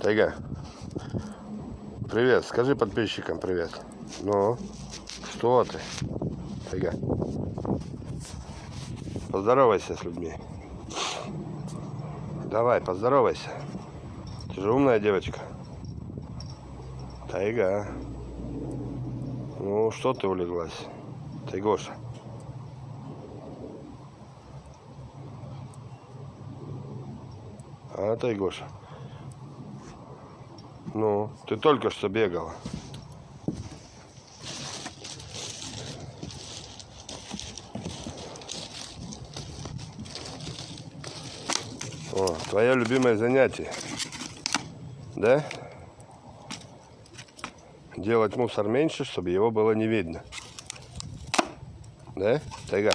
Тайга. Привет. Скажи подписчикам привет. Ну, что ты? Тайга. Поздоровайся с людьми. Давай, поздоровайся. Ты же умная девочка. Тайга. Ну, что ты улеглась? Тайгоша. А, Тайгоша. Ну, ты только что бегала. О, твое любимое занятие. Да? Делать мусор меньше, чтобы его было не видно. Да? Тайга.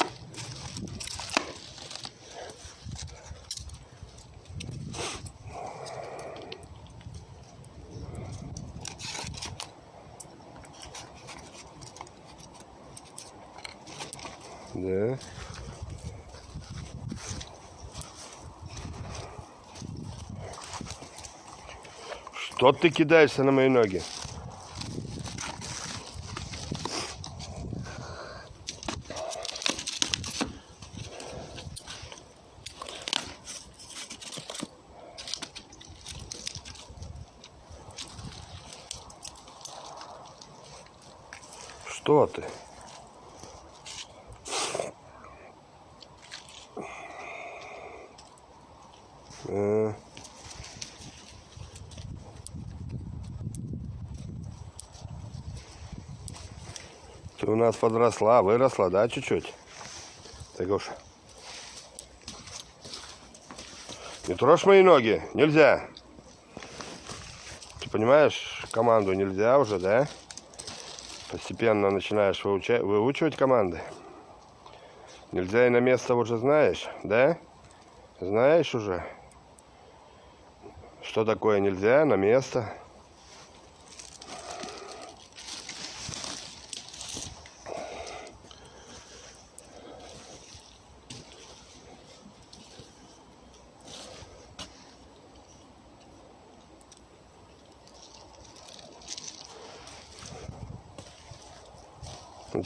Да. Что ты кидаешься на мои ноги? Что ты? Э. Ты у нас подросла, выросла, да, чуть-чуть? Ты, Гоша. Не трожь мои ноги, нельзя. Ты понимаешь, команду нельзя уже, да? Постепенно начинаешь выучать, выучивать команды. Нельзя и на место уже знаешь, да? Знаешь уже? Что такое нельзя на место?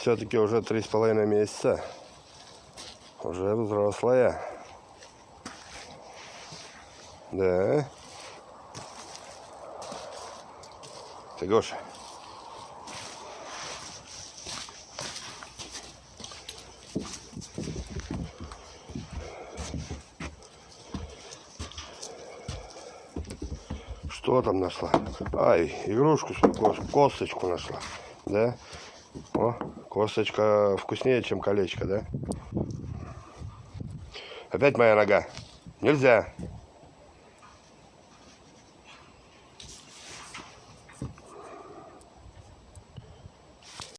все-таки уже три с половиной месяца. Уже взрослая. Да. Ты Гоша. Что там нашла? Ай, игрушку, косточку нашла. Да? О, косточка вкуснее, чем колечко, да? Опять моя нога. Нельзя.